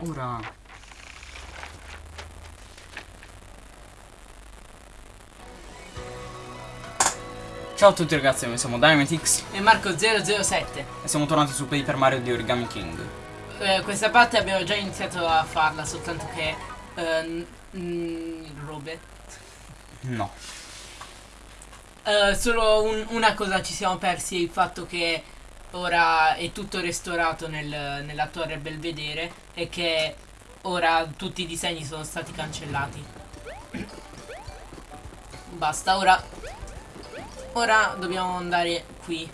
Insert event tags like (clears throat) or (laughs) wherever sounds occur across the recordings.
ora. Ciao a tutti ragazzi, noi siamo Dynamitix E Marco007 e siamo tornati su Paper Mario di Origami King. eh, Questa parte abbiamo già iniziato a farla Soltanto che eh, Robe No. Eh, Solo un- una cosa ci siamo persi Il fatto che ora è tutto restaurato nel- nella torre Belvedere E che ora tutti i disegni sono stati cancellati (clears throat) Basta, ora Ora dobbiamo andare qui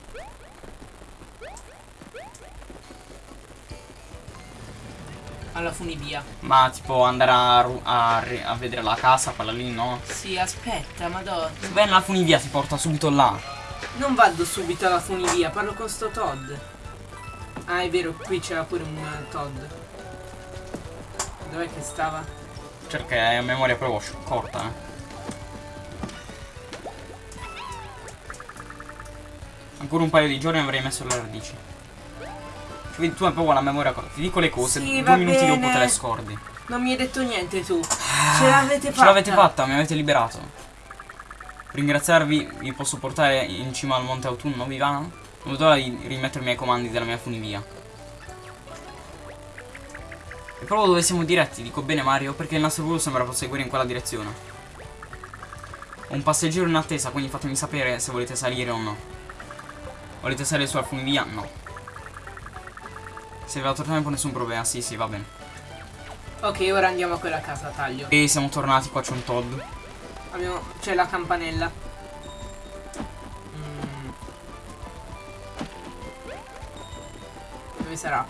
Alla funivia Ma tipo andare a, a a vedere la casa, quella lì, no? Sì, aspetta, madonna. Beh, la funivia ti porta subito là. Non vado subito alla funivia, parlo con sto Todd. Ah, è vero, qui c'era pure un eh, Todd. Dov'è che stava? Cerca è a memoria proprio corta, eh. Ancora un paio di giorni avrei messo le radici. Quindi tu hai proprio la memoria corta. Ti dico le cose, Sì, due minuti dopo bene. te le scordi. Non mi hai detto niente tu. Ce l'avete fatta. Ce l'avete fatta, mi avete liberato. Ringraziarvi vi posso portare in cima al Monte Autunno, vi va? Non vedo l'ora di rimettermi ai comandi della mia funivia. E proprio dove siamo diretti, dico bene Mario, perché il nostro volo sembra proseguire in quella direzione. Ho un passeggero in attesa, quindi fatemi sapere se volete salire o no. Volete salire sulla funivia? No. Se vi ha troppo tempo nessun problema, sì sì, va bene. Ok, ora andiamo a quella casa, taglio. E siamo tornati, qua c'è un Todd. Abbiamo... C'è la campanella. Mm. Dove sarà?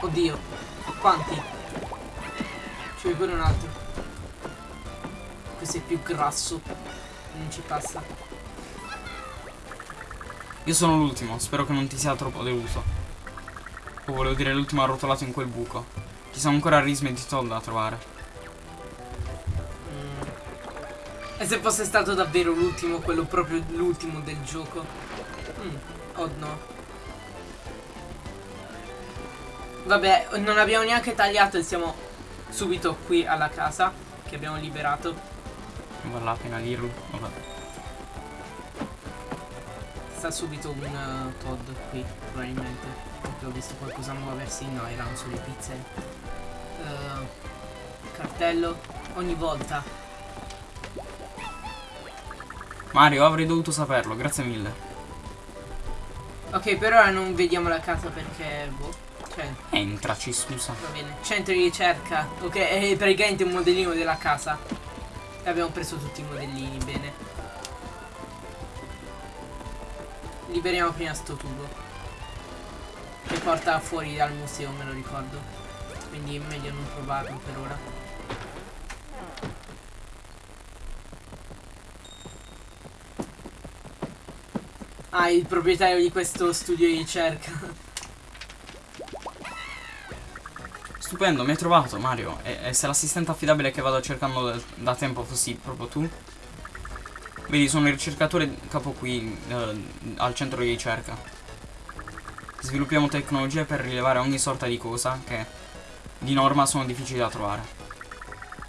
Oddio. Quanti? C'è pure un altro. Questo è più grasso. Non ci passa. Io sono l'ultimo, spero che non ti sia troppo deluso. O volevo dire l'ultimo arrotolato in quel buco. Ci sono ancora rismi di Todd da trovare. E se fosse stato davvero l'ultimo, quello proprio l'ultimo del gioco? Mm. Oh no. Vabbè, non abbiamo neanche tagliato e siamo subito qui alla casa che abbiamo liberato. Voilà, appena dirlo. Vabbè. Sta subito un uh, Todd qui, probabilmente. Perché ho visto qualcosa muoversi. No, erano solo le pizze. Uh, cartello. Ogni volta. Mario, avrei dovuto saperlo, grazie mille. Ok, per ora non vediamo la casa perché... Boh. Cioè, Entraci, scusa. Va bene, centro di ricerca. Ok, è praticamente un modellino della casa. Abbiamo preso tutti i modellini, bene. Liberiamo prima sto tubo. Che porta fuori dal museo, me lo ricordo. Quindi è meglio non provarlo per ora. Ah, il proprietario di questo studio di ricerca. Stupendo, mi hai trovato, Mario. E, e se l'assistente affidabile che vado cercando da, da tempo fossi proprio tu? Vedi, sono il ricercatore capo qui, eh, al centro di ricerca. Sviluppiamo tecnologie per rilevare ogni sorta di cosa che, di norma, sono difficili da trovare.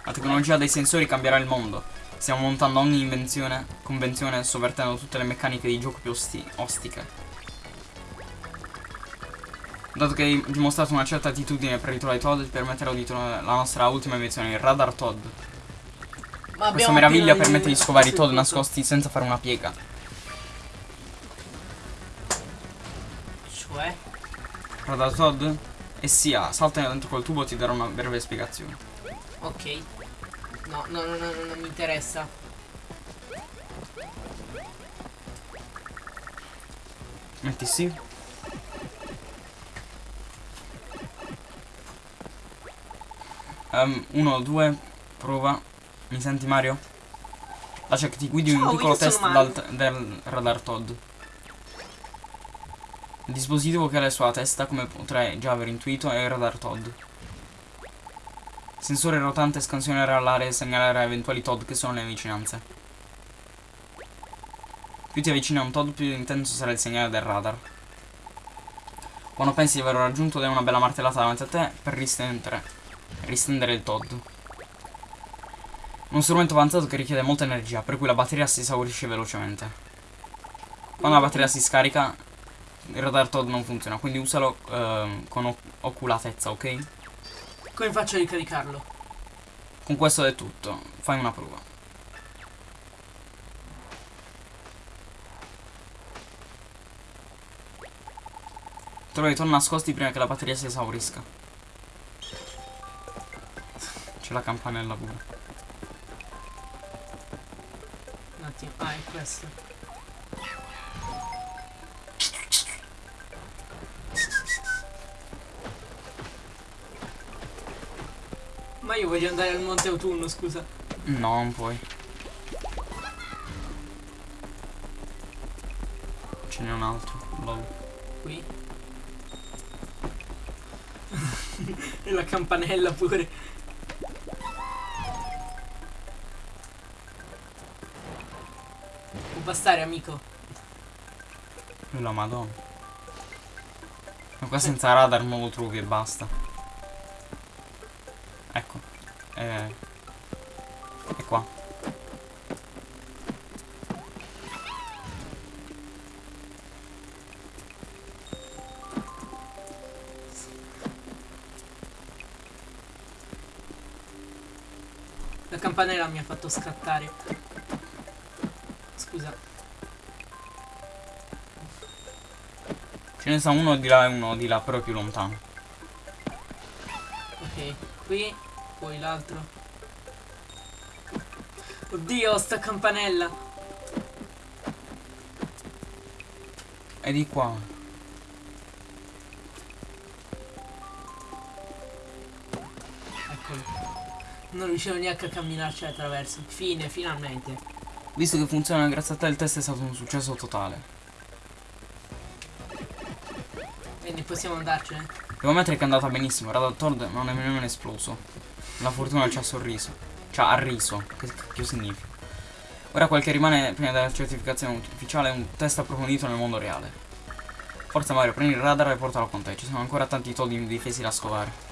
La tecnologia dei sensori cambierà il mondo. Stiamo montando ogni invenzione, convenzione, sovvertendo tutte le meccaniche di gioco più osti ostiche. Dato che hai dimostrato una certa attitudine per ritrovare Todd, ti permetterò di trovare la nostra ultima invenzione, il radar Todd. Ma Questa meraviglia permette di scovare i Todd nascosti senza fare una piega. Cioè? Radar Todd? E sia, salta dentro quel tubo e ti darò una breve spiegazione. Ok. No, no, no, no, no, non mi interessa. Metti sì. Um, uno, due, prova. Mi senti Mario? Lascia che ti guidi un Ciao, piccolo io sono test del radar Todd. Il dispositivo che ha la sua testa, come potrai già aver intuito, è il radar Todd. Sensore rotante scansionerà l'area e segnalerà eventuali Todd che sono nelle vicinanze. Più ti avvicini a un Todd, più intenso sarà il segnale del radar. Quando pensi di aver raggiunto dai una bella martellata davanti a te per ristendere, ristendere il Todd. Un strumento avanzato che richiede molta energia, per cui la batteria si esaurisce velocemente. Quando la batteria si scarica, il radar Todd non funziona, quindi usalo ehm, con oc- oculatezza, ok? Come faccio a ricaricarlo? Con questo è tutto, fai una prova. Trovi i torni nascosti prima che la batteria si esaurisca. C'è la campanella pure. Un attimo. Ah, è questo. Io voglio andare al Monte Autunno, scusa. No, non puoi. Ce n'è un altro. Lol. Qui. (laughs) e la campanella pure. Può bastare, amico. La madonna. Ma qua senza radar lo trovi e basta. Eh. È qua. La campanella mi ha fatto scattare. Scusa. Ce ne sta uno di là e uno di là, però più lontano. Ok, qui, poi l'altro. Oddio, sta campanella. E di qua. Eccolo. Non riuscivo neanche a camminarci attraverso. Fine, finalmente. Visto che funziona grazie a te, il test è stato un successo totale. Quindi possiamo andarcene. Devo ammettere che è andata benissimo. Radar Todd non è nemmeno esploso. La fortuna ci ha sorriso. Ci ha riso. Che cacchio significa? Ora quel che rimane prima della certificazione ufficiale è un test approfondito nel mondo reale. Forza Mario, prendi il radar e portalo con te. Ci sono ancora tanti Todd indifesi da scovare.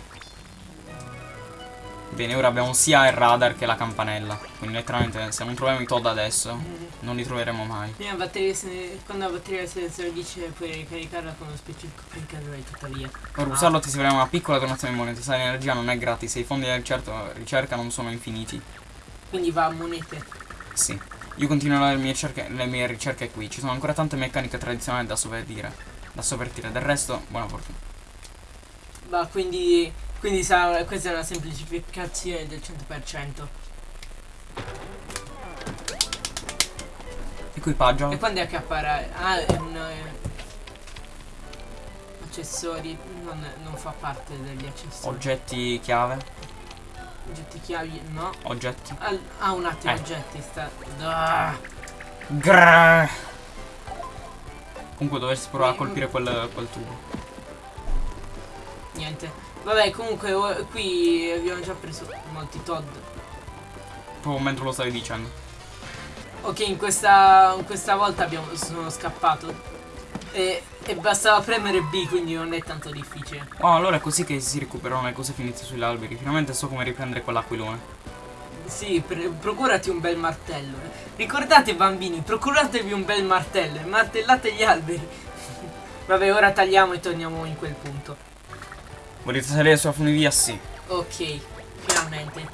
Bene, ora abbiamo sia il radar che la campanella. Quindi letteralmente se non troviamo i Todd adesso, non li troveremo mai. Prima batteria se- quando la batteria si esaurisce puoi ricaricarla con uno specifico caricatore tuttavia. Per usarlo ti servirà una piccola donazione di monete. Sai, l'energia non è gratis e i fondi di certo ricerca non sono infiniti. Quindi va a monete. Sì. Io continuerò le mie, cerche- le mie ricerche qui. Ci sono ancora tante meccaniche tradizionali da sovvertire. Da sovvertire. Del resto, buona fortuna. Va, quindi, quindi sa, questa è una semplificazione del 100%. Equipaggio. E quando è che appare? Ah, è un... eh, accessori, non, non fa parte degli accessori. Oggetti chiave. Oggetti chiavi, no. Oggetti. Ah, ah, un attimo, Eh. oggetti, sta... Ah. Grrr. Comunque dovresti provare a colpire quel, quel tubo. Niente. Vabbè, comunque qui abbiamo già preso molti Todd. Proprio mentre lo stavi dicendo. Ok, in questa, in questa volta abbiamo, sono scappato. E, e bastava premere B, quindi non è tanto difficile. Oh, allora è così che si recuperano le cose finite sugli alberi. Finalmente so come riprendere quell'aquilone. Sì, procurati un bel martello. Ricordate bambini, procuratevi un bel martello e martellate gli alberi. (laughs) Vabbè, ora tagliamo e torniamo in quel punto. Volete salire sulla funivia? Sì. Ok, finalmente.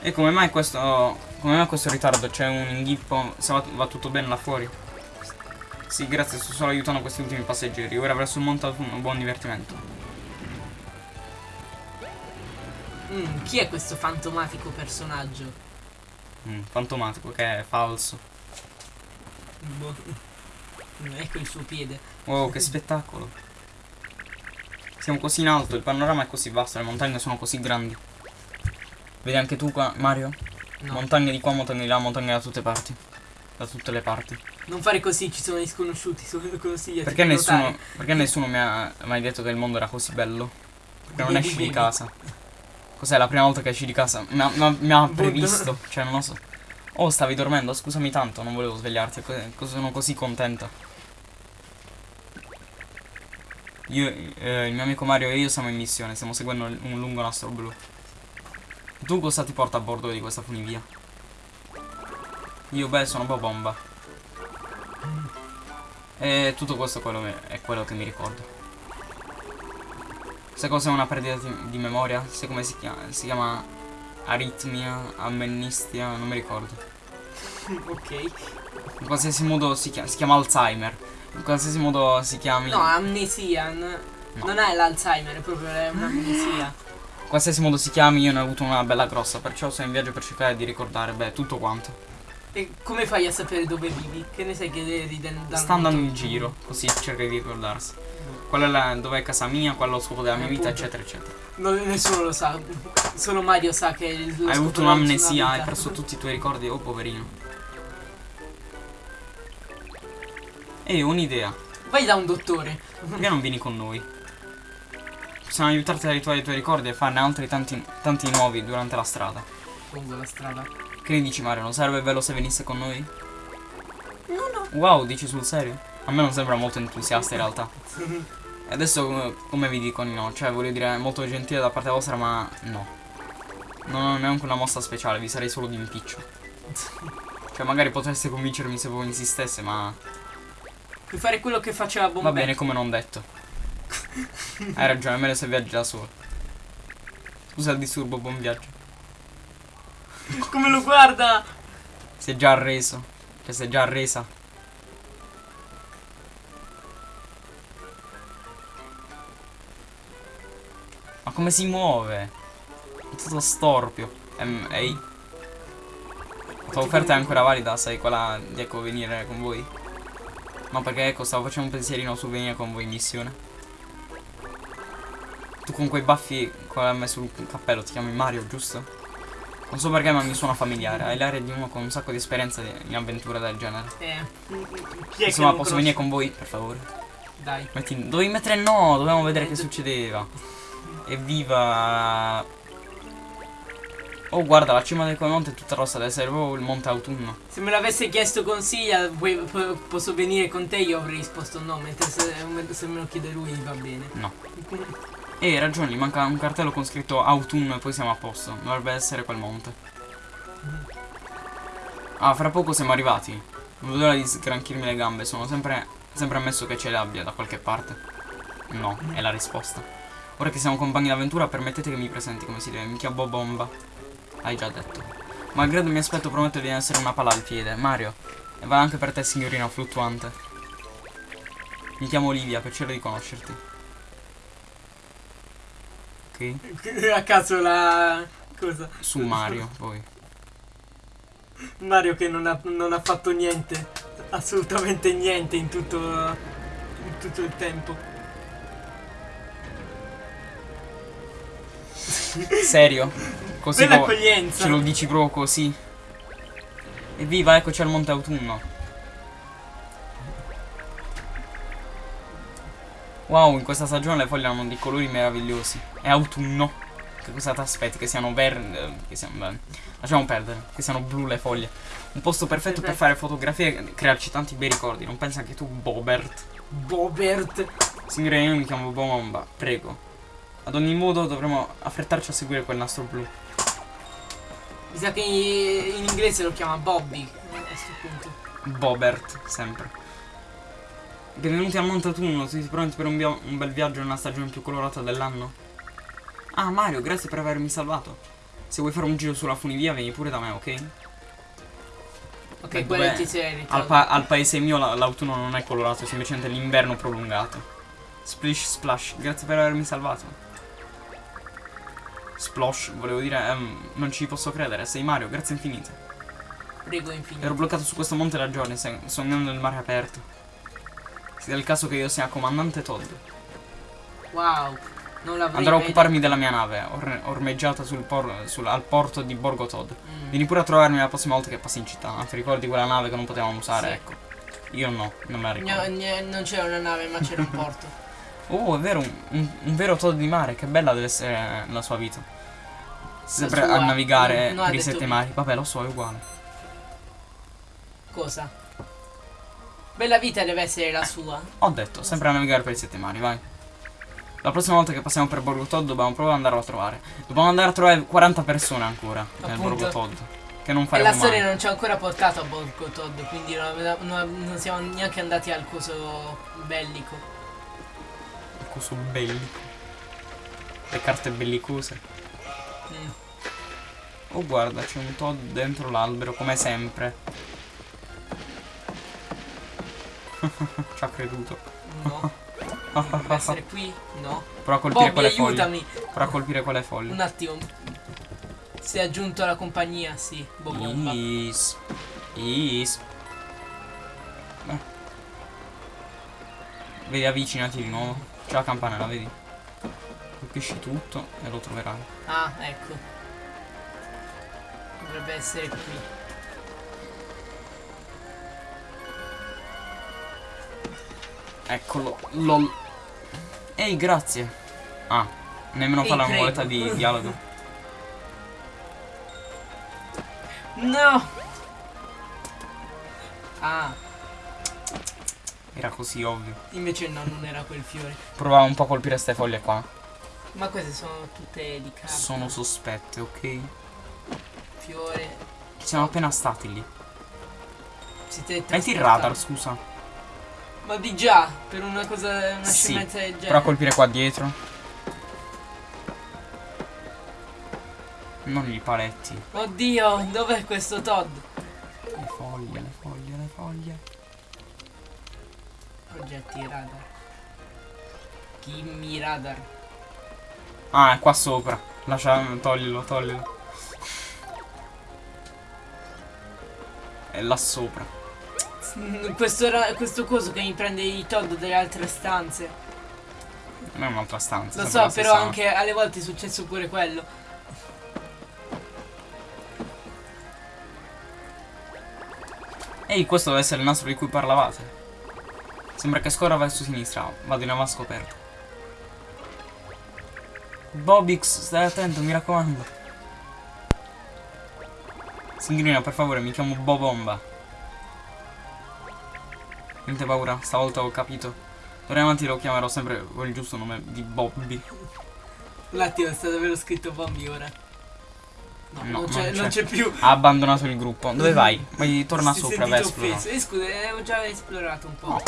E come mai questo. Come mai questo ritardo? C'è un inghippo? Se va, va tutto bene là fuori? Sì, grazie, sto solo aiutando questi ultimi passeggeri. Ora verso il monte un buon divertimento. Mm, chi è questo fantomatico personaggio? Mm, fantomatico, che è falso. Boh. Ecco il suo piede. Wow, che spettacolo. Siamo così in alto, il panorama è così vasto, le montagne sono così grandi. Vedi anche tu qua, Mario? No, Montagne di qua, montagne di là, montagne da tutte parti. Da tutte le parti. non fare così, ci sono gli sconosciuti, sono consigliati. Perché nessuno, perché nessuno mi ha mai detto che il mondo era così bello? Perché non esci di casa. Cos'è la prima volta che esci di casa? Mi ha, mi ha- Boh, previsto, cioè non lo so. Oh, stavi dormendo, scusami tanto, non volevo svegliarti, co- co- sono così contenta. Io, eh, il mio amico Mario e io siamo in missione, stiamo seguendo un lungo nastro blu. Tu cosa ti porta a bordo di questa funivia? Io beh sono Bobomba. E tutto questo è quello, è quello che mi ricordo. Sai cos'è una perdita di, memoria? Sai come si chiama? Si chiama aritmia, amnesia, non mi ricordo. (laughs) ok. In qualsiasi modo si chiama, si chiama Alzheimer. In qualsiasi modo si chiami. No, amnesia. No. Non è l'Alzheimer, è proprio un'amnesia. In qualsiasi modo si chiami, io ne ho avuto una bella grossa, perciò sono in viaggio per cercare di ricordare, beh, tutto quanto. E come fai a sapere dove vivi? Che ne sai che eri Sta andando in giro, così cerca di ricordarsi. Quella è dov'è casa mia, quello è lo scopo della mia vita, eccetera, eccetera. Non, nessuno lo sa. Solo Mario sa che Hai avuto un'amnesia, hai perso tutti i tuoi ricordi, oh poverino. E ho un'idea. Vai da un dottore. Perché non vieni con noi? Possiamo aiutarti a ritrovare i tuoi ricordi e farne altri tanti, tanti nuovi durante la strada. Lungo la strada. Che ne dici Mario? Non sarebbe bello se venisse con noi? No, no. Wow, dici sul serio? A me non sembra molto entusiasta in realtà. (laughs) E adesso come vi dico no? Cioè voglio dire molto gentile da parte vostra ma no. Non ho neanche una mossa speciale, vi sarei solo di impiccio. (laughs) Cioè magari potreste convincermi se voi insistesse ma... Puoi fare quello che faceva Bombay. Va bene come non detto. Hai ragione, è meglio se viaggi da solo. Scusa il disturbo, buon viaggio. come lo guarda? Si è già arreso. Cioè si è già arresa. come si muove? È tutto storpio. Ehm, ehi. La tua offerta è ancora valida, sai quella di ecco venire con voi? No, perché ecco, stavo facendo un pensierino su venire con voi in missione. Tu con quei baffi con hai messo il cappello, ti chiami Mario, giusto? Non so perché ma mi suona familiare, hai l'aria di uno con un sacco di esperienza in avventure del genere. Eh. Chi è Insomma, posso venire con voi, per favore? Dai. Metti, dovevi mettere no, dovevamo vedere eh, che succedeva. Evviva Oh guarda la cima del quel monte è tutta rossa Deve essere proprio il monte autunno. Se me l'avesse chiesto consiglia Posso venire con te Io avrei risposto no Mentre se, se me lo chiede lui va bene. No. E hai ragione manca un cartello con scritto autunno E poi siamo a posto. Dovrebbe essere quel monte. Ah fra poco siamo arrivati. Non vedo l'ora di sgranchirmi le gambe Sono sempre, sempre ammesso che ce le abbia da qualche parte. No, è la risposta. Ora che siamo compagni d'avventura permettete che mi presenti come si deve Mi chiamo Bomba Hai già detto. Malgrado mi aspetto prometto di essere una palla al piede. Mario E va anche per te signorina fluttuante. Mi chiamo Olivia, piacere di conoscerti. Ok (laughs) A caso la... cosa? Su Mario, (laughs) poi Mario che non ha, non ha fatto niente Assolutamente niente in tutto, in tutto il tempo. Serio? (laughs) Così Bella accoglienza. Ce lo dici proprio così. Evviva, ecco c'è il monte autunno. Wow, in questa stagione le foglie hanno dei colori meravigliosi. È autunno. Che cosa ti aspetti? Che siano verde. Che siano. Beh, lasciamo perdere. Che siano blu le foglie. Un posto perfetto per fare fotografie e crearci tanti bei ricordi. Non pensi anche tu, Bobert? Bobert? Signore, io mi chiamo Bomba. Prego. Ad ogni modo dovremo affrettarci a seguire quel nastro blu. Mi sa che in inglese lo chiama Bobby a questo punto. Bobert, sempre. Benvenuti a Monte Autunno, siete pronti per un, un bel viaggio nella stagione più colorata dell'anno? Ah Mario, grazie per avermi salvato. Se vuoi fare un giro sulla funivia vieni pure da me, ok? Ok, quello ti sei al, pa al paese mio l'autunno non è colorato, è semplicemente l'inverno prolungato. Splish splash, grazie per avermi salvato. Splosh, volevo dire, um, non ci posso credere, sei Mario, grazie infinite. Prego infinite. Ero bloccato su questo monte da giorni, sognando il mare aperto. Sia il caso che io sia comandante Todd. Wow, non l'avrei Andrò a occuparmi della mia nave, or ormeggiata sul por sul al porto di Borgo Todd. Mm. Vieni pure a trovarmi la prossima volta che passi in città. Ti ricordi quella nave che non potevamo usare? Sì. Ecco. Io no, non me la ricordo. No, non c'era una nave, ma c'era un porto. (laughs) Oh, è vero, un, un, un, vero Todd di mare, che bella deve essere la sua vita. Sempre a navigare no, per i sette mari. Vabbè, lo so, è uguale. Cosa? Bella vita deve essere la sua. Ho detto, sempre a navigare per i sette mari, vai. La prossima volta che passiamo per Borgo Todd dobbiamo proprio andarlo a trovare. Dobbiamo andare a trovare 40 persone ancora nel Appunto. Borgo Todd. Che non E faremo la storia mai. non ci ha ancora portato a Borgo Todd, quindi non- non siamo neanche andati al coso bellico. Coso bellico. Le carte bellicose. Mm. Oh guarda, c'è un Todd dentro l'albero, come sempre. (laughs) Ci ha creduto. No. Deve (laughs) essere qui? No. Prova a colpire Bobby, foglie. aiutami. Prova a colpire quelle foglie. Un attimo. Si è aggiunto alla compagnia, sì. Bobomba. Is. Is. Beh. Vedi, avvicinati di nuovo. C'è la campanella, vedi? Colpisci tutto e lo troverai. Ah, ecco. Dovrebbe essere qui. Eccolo. LOL. Ehi, grazie. Ah, nemmeno Ehi, fa la nuvoletta di (laughs) dialogo. No! Ah, Era così ovvio. invece no, non era quel fiore. Provavo un po' a colpire queste foglie qua. Ma queste sono tutte di carta. Sono sospette, ok? Fiore. Ci siamo appena stati lì. Siete Metti il radar, scusa. Ma di già, per una cosa, una Sì, scemenza del Prova a genere. colpire qua dietro. Non i paletti. Oddio, dov'è questo Todd? Oggetti radar. Kimmy radar. Ah, è qua sopra. Lascia, toglilo, toglilo. È là sopra. Mm, Questo, questo coso che mi prende i Todd dalle altre stanze. Non è un'altra stanza. Lo so, però stessa- anche alle volte è successo pure quello. Ehi, questo deve essere il nastro di cui parlavate. Sembra che scorra verso sinistra. Vado in avanti scoperto. Bobix, stai attento, mi raccomando. Singrina, per favore, mi chiamo Bobomba. Niente paura, stavolta ho capito. D'ora in avanti lo chiamerò sempre con il giusto nome di Bobby. Un attimo, sta davvero scritto Bobby ora. No, No, non, c'è, più. Ha abbandonato il gruppo. Dove vai? Vai, torna Si sopra, esplorare. Eh, scusa, avevo già esplorato un po'.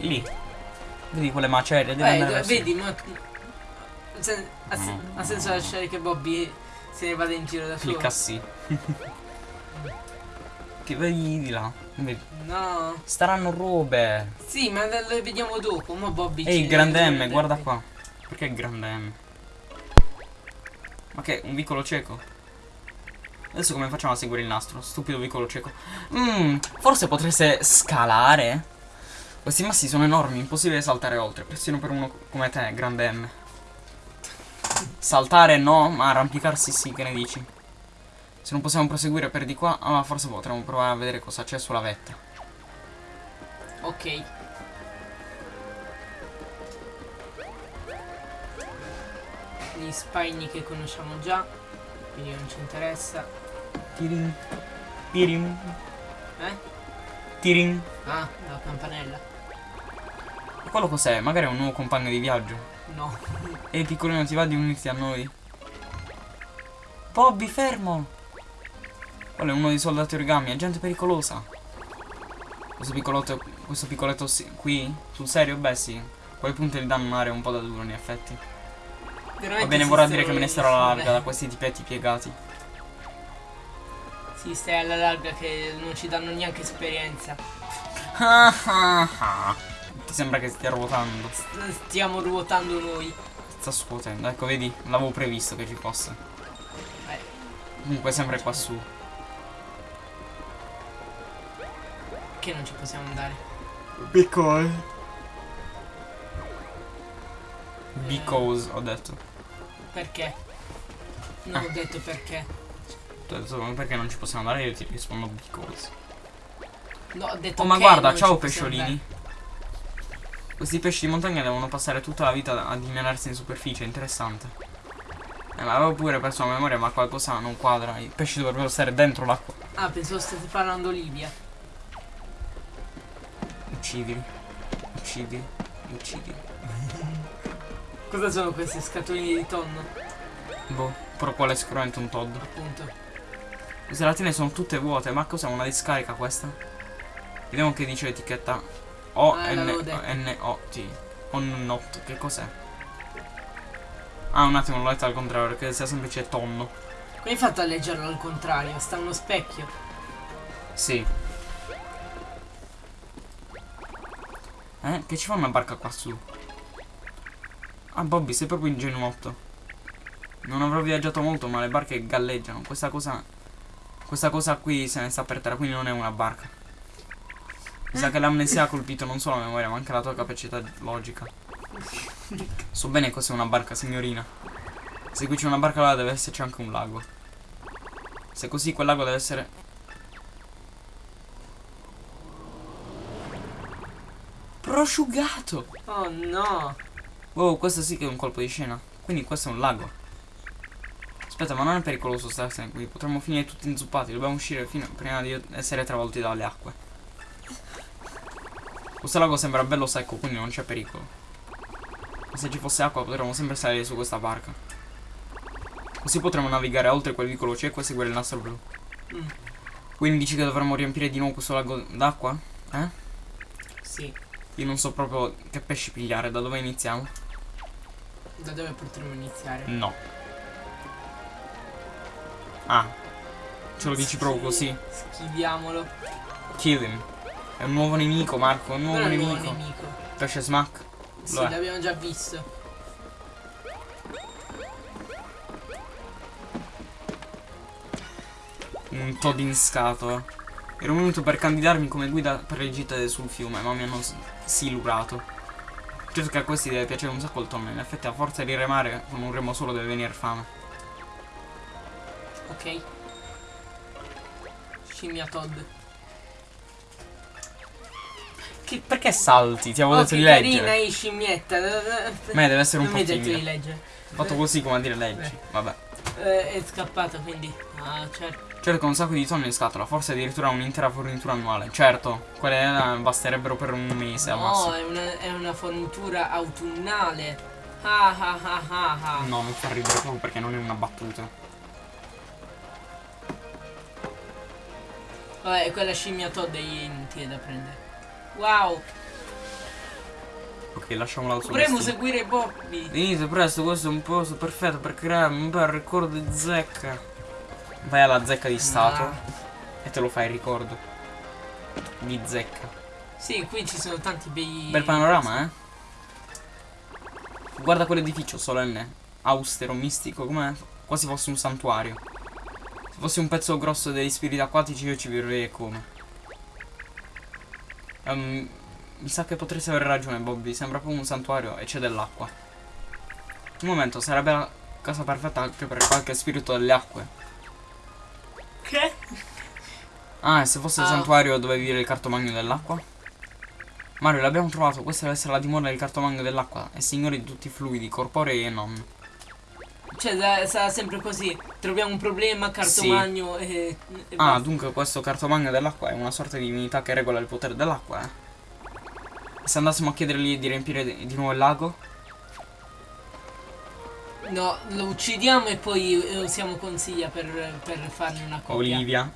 Lì. Vedi quelle macerie? Eh, verso- vedi, ma. se- ha, se- Mm. ha senso lasciare che Bobby se ne vada in giro da solo? Clicca sì. (laughs) che vedi di là? No. Staranno robe. Sì, ma le vediamo dopo. Ma Bobby Ehi, grande M, guarda qua. Perché grande M? Ma che, un vicolo cieco? Adesso come facciamo a seguire il nastro? Stupido vicolo cieco. Mmm, forse potreste scalare? Questi massi sono enormi, impossibile saltare oltre, persino per uno come te, grande M. Saltare no, ma arrampicarsi sì, che ne dici? Se non possiamo proseguire per di qua, ah, forse potremmo provare a vedere cosa c'è sulla vetta. Ok. Gli spagni che conosciamo già. Quindi non ci interessa. Tirin. Tirin. Eh? Tirin. Ah, la campanella. Quello cos'è? Magari è un nuovo compagno di viaggio. No. Ehi piccolino ti va di unirti a noi? Bobby fermo! Quello è uno dei soldati origami, è gente pericolosa. Questo piccolotto, questo piccoletto qui? Sul serio? Beh sì. Quei punti gli danno un'area un po' da duro in effetti. Veramente Va bene, vorrà dire che me ne starò alla larga da questi tipetti piegati. Sì, stai alla larga che non ci danno neanche esperienza. Sembra che stia ruotando? St- Stiamo ruotando noi. Sta scuotendo, ecco vedi, l'avevo previsto che ci fosse. Eh, Comunque sempre qua su. perché non ci possiamo andare? Because. Because, ho detto. Perché? Non Ah. ho detto perché. Ho detto perché non ci possiamo andare, io ti rispondo because. No, ho detto Oh ma guarda, ciao pesciolini. Questi pesci di montagna devono passare tutta la vita a dimenarsi in superficie, interessante. Eh, ma avevo pure perso la memoria, ma qualcosa non quadra. I pesci dovrebbero stare dentro l'acqua. Ah, pensavo stesse parlando Libia. Uccidili. Uccidili. Uccidili. (laughs) Cosa sono queste scatoline di tonno? Boh, però qual è sicuramente un Todd. Appunto. Queste lattine sono tutte vuote, ma cos'è una discarica questa? Vediamo che dice l'etichetta. O Ah, N l'avevo detto. N O T. On not, che cos'è? Ah, un attimo, l'ho letto al contrario, perché sia semplice tonno. Come hai fatto a leggerlo al contrario? Sta uno specchio. Sì. Eh, che ci fa una barca qua su? Ah, Bobby, sei proprio ingenuotto. Non avrò viaggiato molto, ma le barche galleggiano. Questa cosa. Questa cosa qui se ne sta per terra, quindi non è una barca. Mi sa che l'amnesia ha colpito non solo la memoria, ma anche la tua capacità logica. (laughs) So bene cos'è una barca, signorina. Se qui c'è una barca, allora deve esserci anche un lago. Se così, quel lago deve essere prosciugato. Oh no. Oh, questo sì che è un colpo di scena. Quindi questo è un lago. Aspetta, ma non è pericoloso starsene qui. Potremmo finire tutti inzuppati. Dobbiamo uscire fino- prima di essere travolti dalle acque. Questo lago sembra bello secco, quindi non c'è pericolo. Ma se ci fosse acqua potremmo sempre salire su questa barca. Così potremmo navigare oltre quel vicolo cieco e seguire il nastro blu. Mm, Quindi dici che dovremmo riempire di nuovo questo lago d'acqua? Eh? sì. Io non so proprio che pesci pigliare, da dove iniziamo? Da dove potremmo iniziare? No. Ah. Ce lo dici proprio così? Schiviamolo. Kill him. È un nuovo nemico, Marco, un nuovo Non nemico. nuovo nemico. Pesce smack. Sì, l'abbiamo già visto. Un Todd in scatola. Ero venuto per candidarmi come guida per le gite sul fiume, ma mi hanno silurato. Certo che a questi deve piacere un sacco il tonno, in effetti a forza di remare con un remo solo deve venire fame. Ok. Scimmia Todd. Che, perché salti? Ti avevo Oh, detto di carina leggere. è scimmietta. Ma deve essere un non mi po' hai detto di timida. leggere. Fatto così come a dire leggi. Vabbè. Eh, è scappato quindi. Ah, certo. Che un sacco di tonno in scatola, forse addirittura un'intera fornitura annuale. Certo, quelle basterebbero per un mese al No, massimo. è una, è una fornitura autunnale. Ah ah ah ah ah. No, non fa ridere proprio perché non è una battuta. Vabbè, quella scimmia Todd è inutile da prendere. Wow. Ok, lasciamola al suo Dovremmo seguire Bobby. Venite presto, questo è un posto perfetto per creare un bel ricordo di zecca. Vai alla zecca di Stato Ah. e te lo fai il ricordo. Di zecca. Sì, qui ci sono tanti bei. Bel panorama, eh? Guarda quell'edificio solenne, austero, mistico, come quasi fosse un santuario. Se fossi un pezzo grosso degli spiriti acquatici io ci vivrei come. Ehm, mi sa che potresti avere ragione, Bobby. Sembra proprio un santuario e c'è dell'acqua. Un momento, sarebbe la casa perfetta anche per qualche spirito delle acque. Che? Ah, e se fosse il Ah. santuario dove vive il cartomagno dell'acqua? Mario, l'abbiamo trovato. Questa deve essere la dimora del cartomagno dell'acqua. È signore di tutti i fluidi, corporei e non. Cioè, sa- sarà sempre così. Troviamo un problema, cartomagno e. e Ah, dunque questo cartomagno dell'acqua è una sorta di divinità che regola il potere dell'acqua, eh? Se andassimo a chiedergli di riempire di nuovo il lago? No, lo uccidiamo e poi eh, usiamo consiglia per, per farne una copia. Olivia.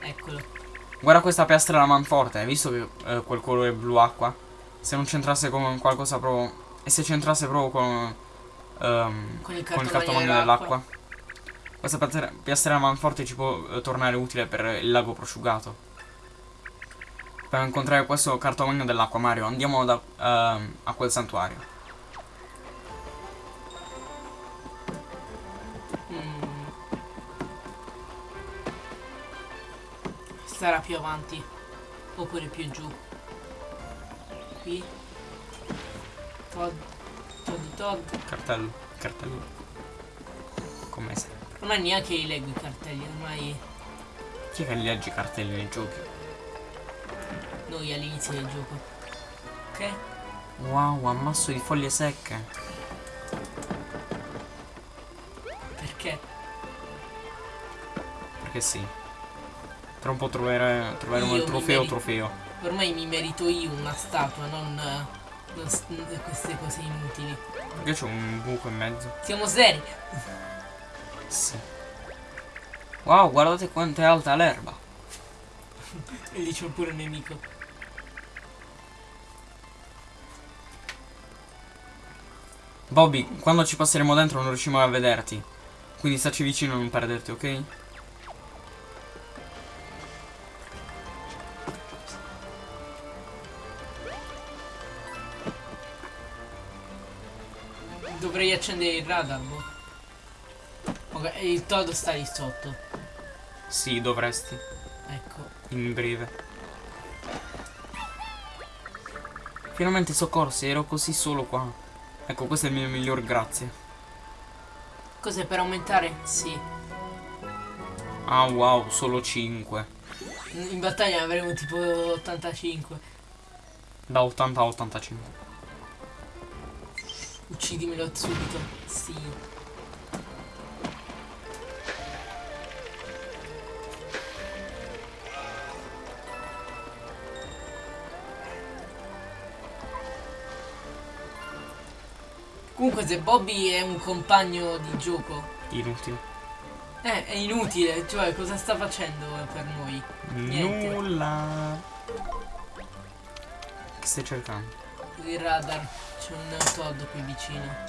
Eccolo. Guarda questa piastra manforte, hai visto che eh, quel colore blu acqua? Se non c'entrasse con qualcosa proprio... E se c'entrasse proprio con... ehm, Con il cartomagno dell'acqua. Questa piastra- piastra manforte ci può eh, tornare utile per il lago prosciugato. Per incontrare questo cartomagno dell'acqua, Mario, andiamo da, ehm, a quel santuario. Mm. Sarà più avanti. Oppure più giù. Qui. Todd. Todd. Cartello, cartello. Come sempre. Ormai neanche li leggo i cartelli, ormai Chi è che legge i cartelli nei giochi? noi all'inizio del gioco. Ok? Wow, ammasso di foglie secche. Perché? Perché sì. Tra un po' trovere, troveremo il trofeo trofeo. Ormai mi merito io una statua, non. non queste cose inutili. Perché c'è un buco in mezzo? Siamo seri. Sì. Wow, guardate quanto è alta l'erba. (laughs) E lì c'è pure un nemico. Bobby, quando ci passeremo dentro non riusciamo a vederti. Quindi staci vicino e non perderti, ok? Accendere il radar, boh. Ok, il Todd sta lì sotto. Sì, dovresti. Ecco. In breve. Finalmente soccorsi, ero così solo qua. Ecco, questo è il mio miglior grazie. Cos'è per aumentare? Sì. Ah wow, solo 5. In battaglia avremo tipo 85. Da 80 a 85. Uccidimelo subito. Sì. Comunque se Bobby è un compagno di gioco, Inutile. eh, è inutile, cioè cosa sta facendo per noi? Niente. Nulla. Che stai cercando? Il radar, c'è un Todd qui vicino.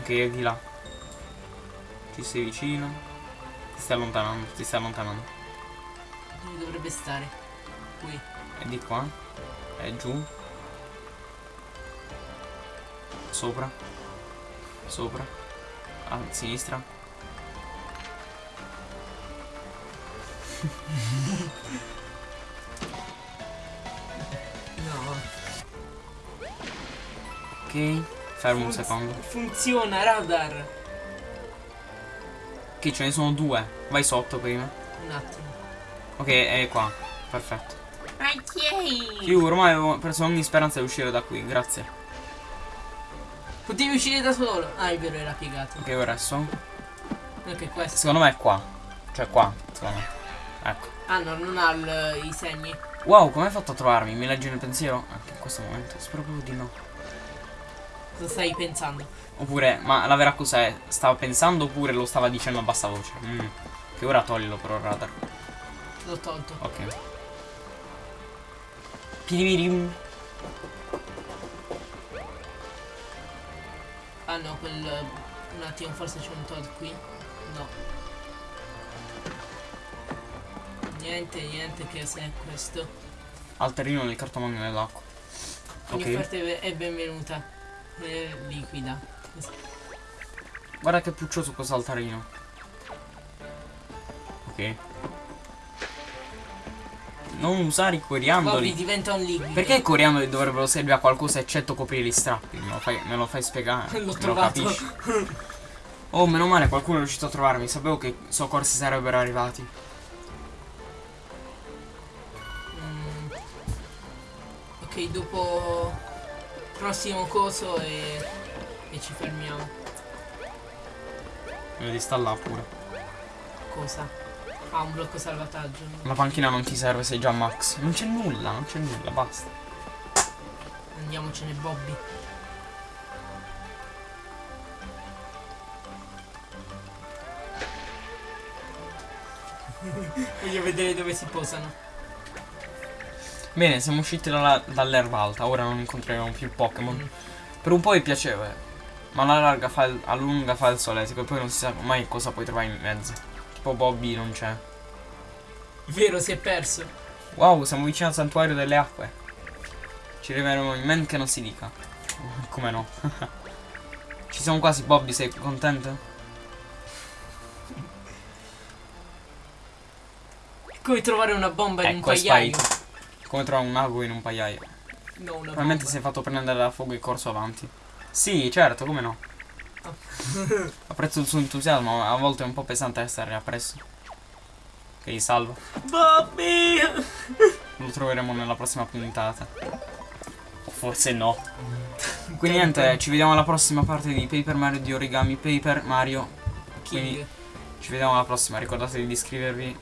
Ok, è di là. Ci sei vicino. Ti stai allontanando, ti stai allontanando. Dove dovrebbe stare? Qui. È di qua. È giù. Sopra. Sopra. A sinistra. (laughs) Ok. Fermo un secondo. Funziona, radar. Ok, ce ne sono due. Vai sotto prima. Un attimo. Ok, è qua. Perfetto. Ok. Io ormai avevo preso ogni speranza di uscire da qui, grazie. Potevi uscire da solo. Ah, è vero, era piegato. Ok, ora so. Ok, questo. Secondo me è qua. Cioè qua, secondo me. Ecco. Ah, no, non ha il- i segni. Wow, come hai fatto a trovarmi? Mi leggi nel pensiero? Anche in questo momento. Spero proprio di no. Cosa stai pensando? Oppure, ma la vera cosa è? Stava pensando oppure lo stava dicendo a bassa voce? Mm. Che ora toglilo però il radar. L'ho tolto. Ok. Piripirim. Ah no, quel... Un attimo, forse c'è un Todd qui. No. Niente, niente che se è questo. Alterino nel cartomagno nell'acqua. Ogni Ok. offerta è benvenuta. È liquida. Guarda che puccioso questo altarino. Ok. Non usare i Bobby coriandoli. diventa un liquido. Perché i coriandoli dovrebbero servire a qualcosa eccetto coprire gli strappi? Me lo fai, me lo fai spiegare? (laughs) L'ho lo trovato. capisci? Oh, meno male qualcuno è riuscito a trovarmi. Sapevo che i soccorsi sarebbero arrivati. Prossimo coso e, e ci fermiamo. Sta là pure. Cosa? Ah, un blocco salvataggio. La panchina non ti serve, sei già max. Non c'è nulla, non c'è nulla, basta. Andiamocene, Bobby. (laughs) Voglio vedere dove si posano. Bene, siamo usciti dalla- dall'erba alta, ora non incontreremo più Pokémon. Mm. Per un po' mi piaceva, ma alla larga fa il, a lunga fa il soletico e poi non si sa mai cosa puoi trovare in mezzo. Tipo Bobby non c'è. Vero, si è perso. Wow, siamo vicino al santuario delle acque. Ci arriveremo in men che non si dica. (laughs) Come no? (laughs) Ci siamo quasi, Bobby, sei contento? È come trovare una bomba in un Ecco, è pagliaio. sparito. Come trovare un mago in un pagliaio. No, Probabilmente si è fatto prendere da fuoco e corso avanti. Sì, certo, come no? (laughs) Apprezzo il suo entusiasmo, a volte è un po' pesante essere appresso. Ok, salvo. Bobby! Lo troveremo nella prossima puntata. O forse no. (laughs) Quindi niente, ci vediamo alla prossima parte di Paper Mario di Origami Paper Mario. King. Quindi ci vediamo alla prossima, ricordatevi di iscrivervi